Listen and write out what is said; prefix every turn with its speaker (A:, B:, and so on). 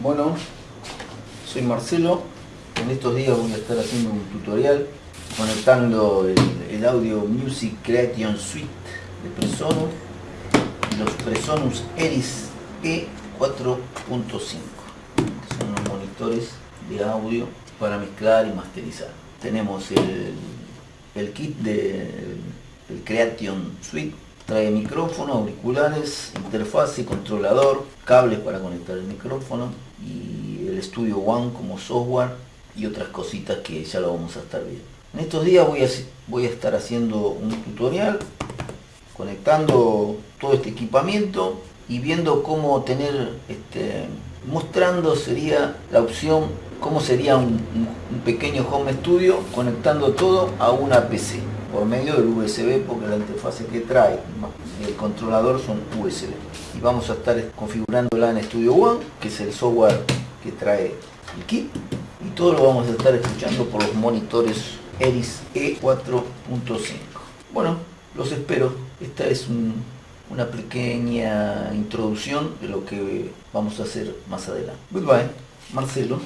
A: Bueno, soy Marcelo. En estos días voy a estar haciendo un tutorial conectando el, audio Music Creation Suite de Presonus y los Presonus Eris E4.5 que son los monitores de audio para mezclar y masterizar. Tenemos el, kit del de, Creation Suite trae micrófono, auriculares, interfaz y controlador, cables para conectar el micrófono y el Studio One como software y otras cositas que ya lo vamos a estar viendo. En estos días voy a, voy a estar haciendo un tutorial conectando todo este equipamiento y viendo cómo tener, este, mostrando sería la opción, cómo sería un, un pequeño home studio conectando todo a una PC por medio del USB porque la interfase que trae el controlador son USB y vamos a estar configurándola en Studio One que es el software que trae el kit y todo lo vamos a estar escuchando por los monitores Eris E4.5 bueno los espero. Esta es una pequeña introducción de lo que vamos a hacer más adelante. Goodbye Marcelo